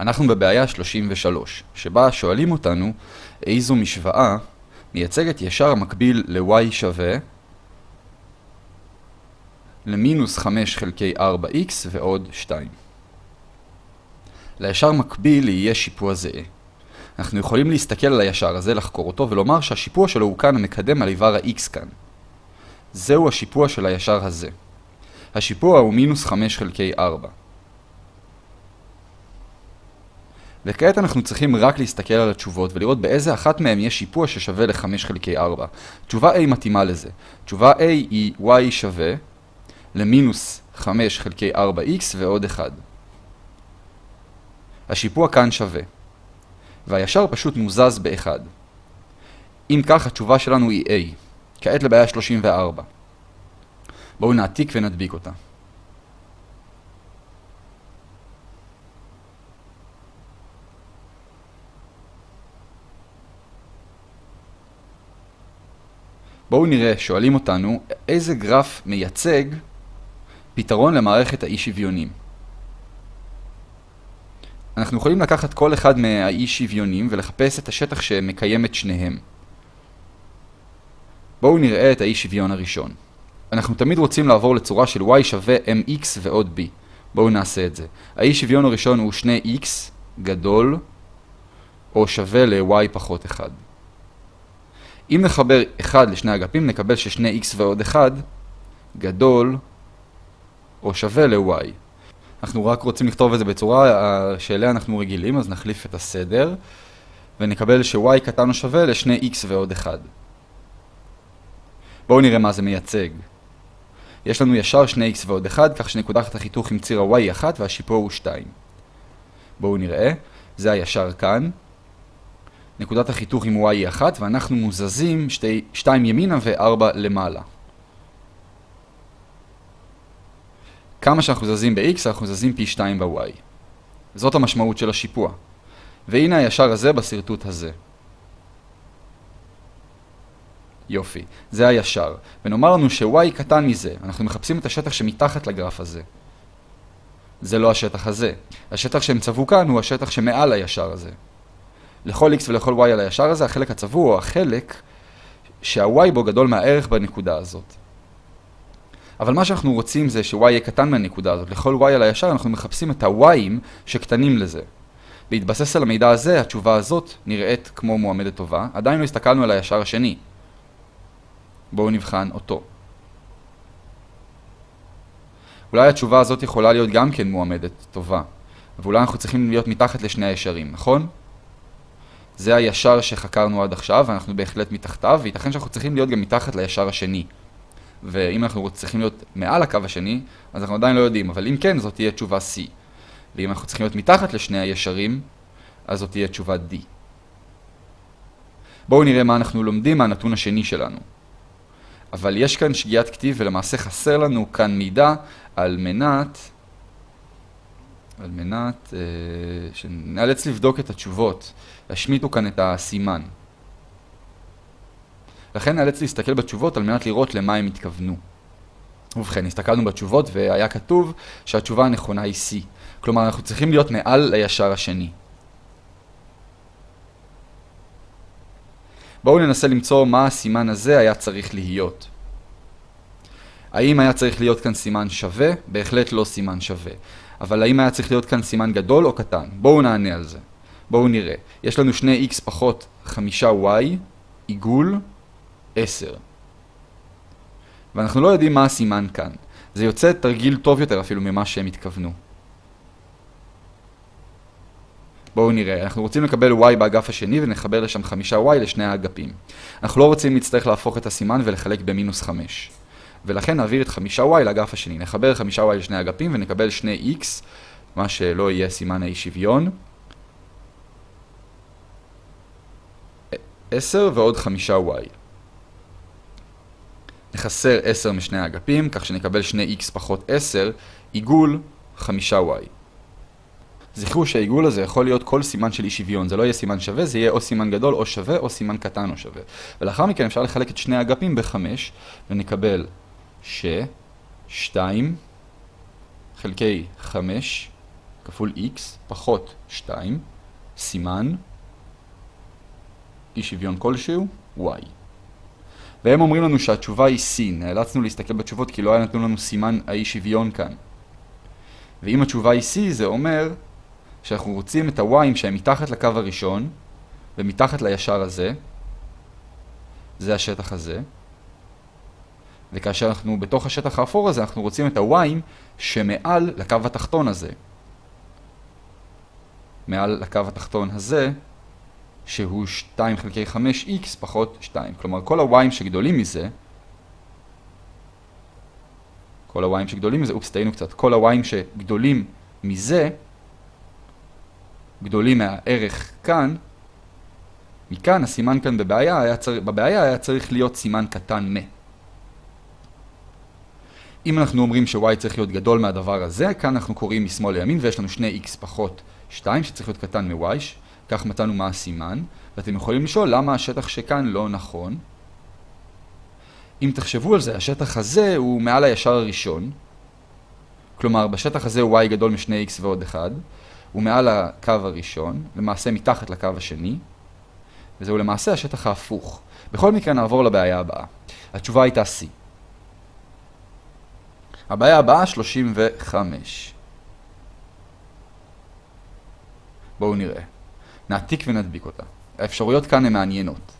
אנחנו בבעיה 33, שבה שואלים אותנו איזו משוואה מייצגת ישר המקביל ל-y שווה למינוס 5 חלקי 4x ועוד 2. לישר מקביל יהיה שיפוע זהה. אנחנו יכולים להסתכל על הישר הזה, לחקור אותו, ולומר שהשיפוע שלו הוא כאן המקדם על איבר ה-x כאן. זהו השיפוע של הישר הזה. השיפוע הוא מינוס 5 חלקי 4. וכעת אנחנו צריכים רק להסתכל על התשובות ולראות באיזה אחת מהן יש שיפוע ששווה ל-5 חלקי 4. תשובה A מתאימה לזה. תשובה A היא y שווה למינוס 5 חלקי 4x ועוד 1. השיפוע כאן שווה. והישר פשוט מוזז ב-1. אם כך, התשובה שלנו היא A. כעת לבעיה 34. בואו נעתיק ונדביק אותה. בואו נראה, שואלים אותנו, איזה גרף מייצג פתרון למערכת האי-שוויונים. אנחנו יכולים לקחת כל אחד מהאי-שוויונים ולחפש את השטח שמקיים את שניהם. בואו נראה את האי-שוויון הראשון. אנחנו תמיד רוצים לעבור לצורה של y שווה mx ועוד b. בואו נעשה את זה. האי-שוויון הראשון הוא 2x גדול או שווה ל-y פחות 1. אם נחבר 1 לשני אגפים נקבל ש-2x ועוד 1 גדול או שווה ל-y. אנחנו רק רוצים לכתוב את זה בצורה שאליה אנחנו רגילים, אז נחליף את הסדר ונקבל ש-y קטן או שווה ל-2x ועוד 1. בואו נראה מה זה מייצג. יש לנו ישר 2x ועוד 1, כך שנקודת החיתוך עם ציר ה-y היא 1 והשיפוע הוא 2. בואו נראה, זה הישר כאן. נקודת החיתוך עם y היא 1, ואנחנו מוזזים 2 ימינה ו-4 למעלה. כמה שאנחנו זזים ב-x, אנחנו זזים פי 2 ב-y. זאת המשמעות של השיפוע. והנה הישר הזה בסרטוט הזה. יופי, זה הישר. ונאמר לנו ש-y קטן מזה, אנחנו מחפשים את השטח שמתחת לגרף הזה. זה לא השטח הזה. השטח שהם צבעו כאן הוא השטח שמעל הישר הזה. לכל x ולכל y על הישר הזה, החלק הצבוע הוא החלק שה-y בו גדול מהערך בנקודה הזאת. אבל מה שאנחנו רוצים זה ש-y יהיה קטן מהנקודה הזאת. לכל y על הישר אנחנו מחפשים את ה-y'ים שקטנים לזה. בהתבסס על המידע הזה, התשובה הזאת נראית כמו מועמדת טובה. עדיין לא הסתכלנו על הישר השני. בואו נבחן אותו. אולי התשובה הזאת יכולה להיות גם כן מועמדת טובה, ואולי אנחנו צריכים להיות מתחת לשני הישרים, נכון? זה הישר שחקרנו עד עכשיו, ואנחנו בהחלט מתחתיו, וייתכן שאנחנו צריכים להיות גם מתחת לישר השני. ואם אנחנו צריכים להיות מעל הקו השני, אז אנחנו עדיין לא יודעים, אבל אם כן, זאת תהיה תשובה C. ואם אנחנו צריכים להיות מתחת לשני הישרים, אז זאת תהיה תשובה D. בואו נראה מה אנחנו לומדים מהנתון השני שלנו. אבל יש כאן שגיאת כתיב ולמעשה חסר לנו כאן מידע על מנת, על מנת אה, שנאלץ לבדוק את התשובות. השמיטו כאן את הסימן. לכן נאלץ להסתכל בתשובות על מנת לראות למה הם התכוונו. ובכן, הסתכלנו בתשובות והיה כתוב שהתשובה הנכונה היא C. כלומר, אנחנו צריכים להיות מעל לישר השני. בואו ננסה למצוא מה הסימן הזה היה צריך להיות. האם היה צריך להיות כאן סימן שווה? בהחלט לא סימן שווה. אבל האם היה צריך להיות כאן סימן גדול או קטן? בואו נענה על זה. בואו נראה. יש לנו 2x פחות 5y, עיגול, 10. ואנחנו לא יודעים מה הסימן כאן. זה יוצא תרגיל טוב יותר אפילו ממה שהם התכוונו. בואו נראה, אנחנו רוצים לקבל y באגף השני ונחבר לשם 5y לשני האגפים. אנחנו לא רוצים להצטרך להפוך את הסימן ולחלק במינוס 5. ולכן נעביר את 5y לאגף השני. נחבר 5y לשני אגפים ונקבל 2x, מה שלא יהיה סימן האי שוויון. 10 ועוד 5y. נחסר 10 משני האגפים, כך שנקבל 2x פחות 10, עיגול 5y. זכרו שהעיגול הזה יכול להיות כל סימן של אי שוויון, זה לא יהיה סימן שווה, זה יהיה או סימן גדול או שווה, או סימן קטן או שווה. ולאחר מכן אפשר לחלק את שני האגפים ב-5, ונקבל ש-2 חלקי 5 כפול x פחות 2, סימן, אי שוויון כלשהו, y. והם אומרים לנו שהתשובה היא c, נאלצנו להסתכל בתשובות כי לא היה נתנו לנו סימן האי שוויון כאן. ואם התשובה היא c, זה אומר שאנחנו רוצים את ה-y'ים שהם מתחת לקו הראשון, ומתחת לישר הזה, זה השטח הזה, וכאשר אנחנו בתוך השטח האפור הזה, אנחנו רוצים את ה-y'ים שמעל לקו התחתון הזה. מעל לקו התחתון הזה, שהוא 2 חלקי 5x פחות 2. כלומר, כל ה-y'ים שגדולים מזה, כל ה-y'ים שגדולים מזה, אופס, טעינו קצת, כל ה-y'ים שגדולים מזה, גדולים מהערך כאן, מכאן הסימן כאן בבעיה היה, צר... בבעיה היה צריך להיות סימן קטן מ. אם אנחנו אומרים ש-y צריך להיות גדול מהדבר הזה, כאן אנחנו קוראים משמאל לימין ויש לנו 2x פחות 2 שצריך להיות קטן מ-y, כך מצאנו מה הסימן, ואתם יכולים לשאול למה השטח שכאן לא נכון. אם תחשבו על זה, השטח הזה הוא מעל הישר הראשון, כלומר בשטח הזה y גדול מ-2x ועוד 1, הוא מעל הקו הראשון, למעשה מתחת לקו השני, וזהו למעשה השטח ההפוך. בכל מקרה נעבור לבעיה הבאה. התשובה הייתה C. הבעיה הבאה 35. בואו נראה. נעתיק ונדביק אותה. האפשרויות כאן הן מעניינות.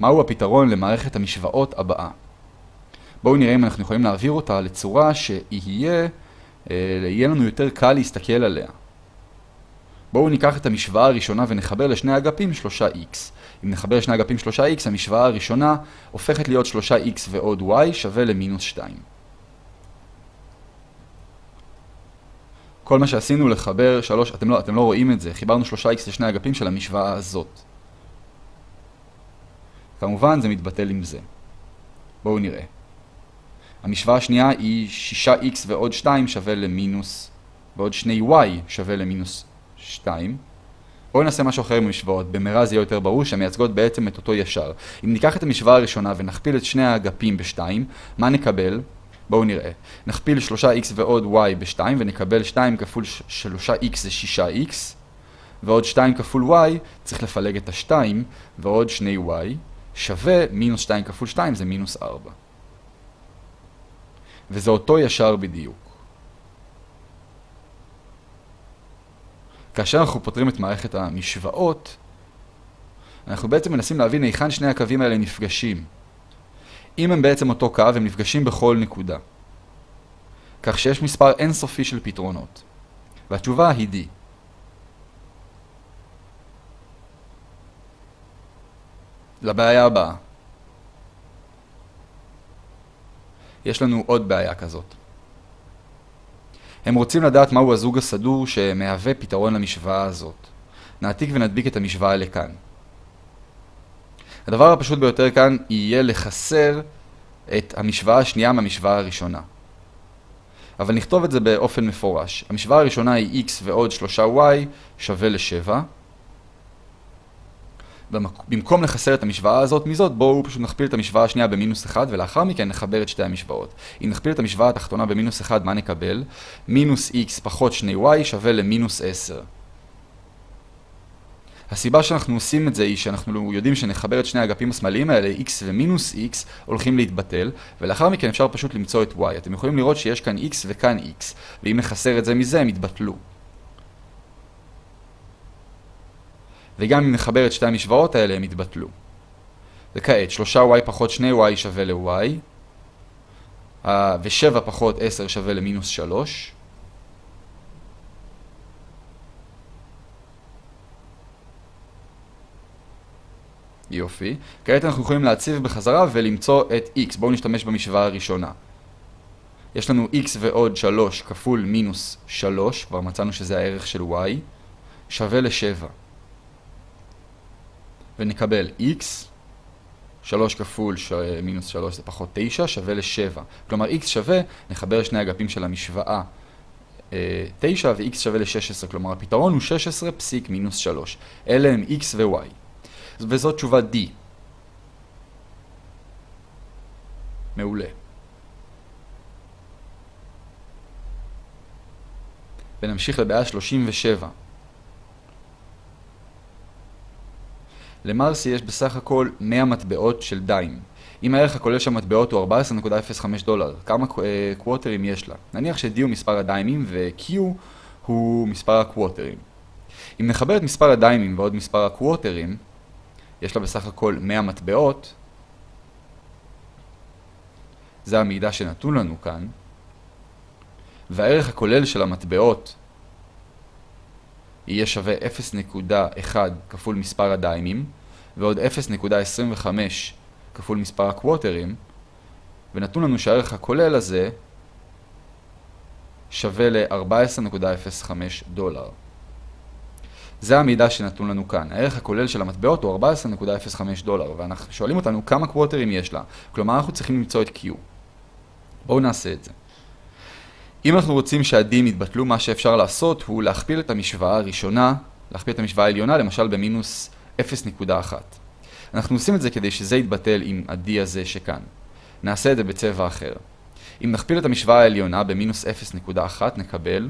מהו הפתרון למערכת המשוואות הבאה? בואו נראה אם אנחנו יכולים להעביר אותה לצורה שיהיה יהיה לנו יותר קל להסתכל עליה. בואו ניקח את המשוואה הראשונה ונחבר לשני אגפים 3x. אם נחבר לשני אגפים 3x, המשוואה הראשונה הופכת להיות 3x ועוד y שווה למינוס 2. כל מה שעשינו לחבר 3, אתם לא, אתם לא רואים את זה, חיברנו 3x לשני אגפים של המשוואה הזאת. כמובן זה מתבטל עם זה. בואו נראה. המשוואה השנייה היא 6x ועוד 2 שווה למינוס, ועוד 2y שווה למינוס 2. בואו נעשה משהו אחר עם המשוואות, במהרה זה יהיה יותר ברור שהמייצגות בעצם את אותו ישר. אם ניקח את המשוואה הראשונה ונכפיל את שני האגפים ב-2, מה נקבל? בואו נראה. נכפיל 3x ועוד y ב-2 ונקבל 2 כפול 3x זה 6x, ועוד 2 כפול y צריך לפלג את ה-2, ועוד 2y שווה מינוס 2 כפול 2 זה מינוס 4. וזה אותו ישר בדיוק. כאשר אנחנו פותרים את מערכת המשוואות, אנחנו בעצם מנסים להבין היכן שני הקווים האלה נפגשים. אם הם בעצם אותו קו, הם נפגשים בכל נקודה. כך שיש מספר אינסופי של פתרונות. והתשובה היא D. לבעיה הבאה. יש לנו עוד בעיה כזאת. הם רוצים לדעת מהו הזוג הסדור שמהווה פתרון למשוואה הזאת. נעתיק ונדביק את המשוואה לכאן. הדבר הפשוט ביותר כאן יהיה לחסר את המשוואה השנייה מהמשוואה הראשונה. אבל נכתוב את זה באופן מפורש. המשוואה הראשונה היא x ועוד 3y שווה ל-7. במקום לחסר את המשוואה הזאת מזאת, בואו פשוט נכפיל את המשוואה השנייה במינוס 1, ולאחר מכן נחבר את שתי המשוואות. אם נכפיל את המשוואה התחתונה במינוס 1, מה נקבל? מינוס x פחות 2y שווה למינוס 10. הסיבה שאנחנו עושים את זה היא שאנחנו יודעים שנחבר את שני האגפים השמאליים האלה, x ומינוס x, הולכים להתבטל, ולאחר מכן אפשר פשוט למצוא את y. אתם יכולים לראות שיש כאן x וכאן x, ואם נחסר את זה מזה, הם יתבטלו. וגם אם נחבר את שתי המשוואות האלה, הם יתבטלו. וכעת, 3y פחות 2y שווה ל-y, ו-7 פחות 10 שווה למינוס 3. יופי. כעת אנחנו יכולים להציב בחזרה ולמצוא את x. בואו נשתמש במשוואה הראשונה. יש לנו x ועוד 3 כפול מינוס 3, כבר מצאנו שזה הערך של y, שווה ל-7. ונקבל x, 3 כפול ש... מינוס 3 זה פחות 9, שווה ל-7. כלומר x שווה, נחבר שני אגפים של המשוואה 9 ו-x שווה ל-16, כלומר הפתרון הוא 16 פסיק מינוס 3. אלה הם x ו-y. וזאת תשובה D. מעולה. ונמשיך לבעיה 37. למרסי יש בסך הכל 100 מטבעות של דיים. אם הערך הכולל של המטבעות הוא 14.05 דולר, כמה קווטרים יש לה? נניח ש-D הוא מספר הדיימים ו-Q הוא מספר הקווטרים. אם נחבר את מספר הדיימים ועוד מספר הקווטרים, יש לה בסך הכל 100 מטבעות, זה המידע שנתון לנו כאן, והערך הכולל של המטבעות יהיה שווה 0.1 כפול מספר הדיימים, ועוד 0.25 כפול מספר הקווטרים, ונתון לנו שהערך הכולל הזה שווה ל-14.05 דולר. זה המידע שנתון לנו כאן. הערך הכולל של המטבעות הוא 14.05 דולר, ואנחנו שואלים אותנו כמה קווטרים יש לה. כלומר, אנחנו צריכים למצוא את Q. בואו נעשה את זה. אם אנחנו רוצים שהדים יתבטלו, מה שאפשר לעשות הוא להכפיל את המשוואה הראשונה, להכפיל את המשוואה העליונה, למשל במינוס 0.1. אנחנו עושים את זה כדי שזה יתבטל עם ה-D הזה שכאן. נעשה את זה בצבע אחר. אם נכפיל את המשוואה העליונה במינוס 0.1 נקבל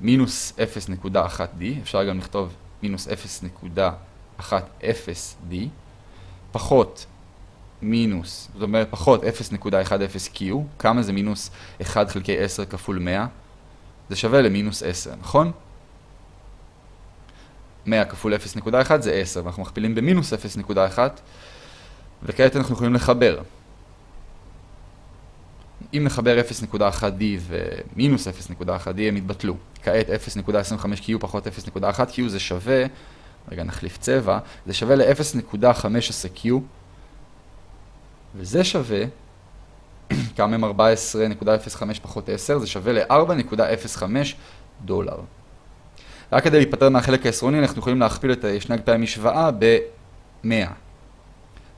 מינוס 0.1D, אפשר גם לכתוב מינוס 0.10D, פחות מינוס, זאת אומרת פחות 0.10Q, כמה זה מינוס 1 חלקי 10 כפול 100? זה שווה למינוס 10, נכון? 100 כפול 0.1 זה 10, ואנחנו מכפילים במינוס 0.1, וכעת אנחנו יכולים לחבר. אם נחבר 0.1D ומינוס 0.1D הם יתבטלו. כעת 0.25Q פחות 0.1Q זה שווה, רגע נחליף צבע, זה שווה ל-0.15Q וזה שווה, כמה הם 14.05 פחות 10, זה שווה ל-4.05 דולר. רק כדי להיפטר מהחלק העשרוני אנחנו יכולים להכפיל את שני אגפי המשוואה ב-100.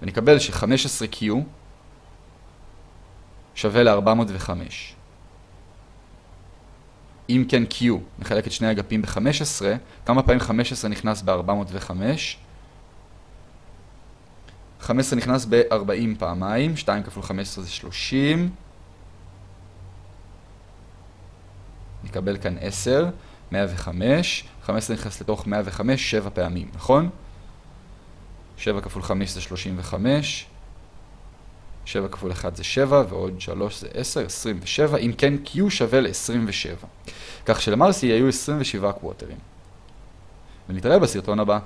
ונקבל ש-15Q שווה ל-405. אם כן Q, נחלק את שני אגפים ב-15, כמה פעמים 15 נכנס ב-405? 15 נכנס ב-40 פעמיים, 2 כפול 15 זה 30. נקבל כאן 10, 105, 15 נכנס לתוך 105, 7 פעמים, נכון? 7 כפול 5 זה 35, 7 כפול 1 זה 7, ועוד 3 זה 10, 27, אם כן Q שווה ל-27. כך שלמרסי היו 27 קווטרים. ונתראה בסרטון הבא.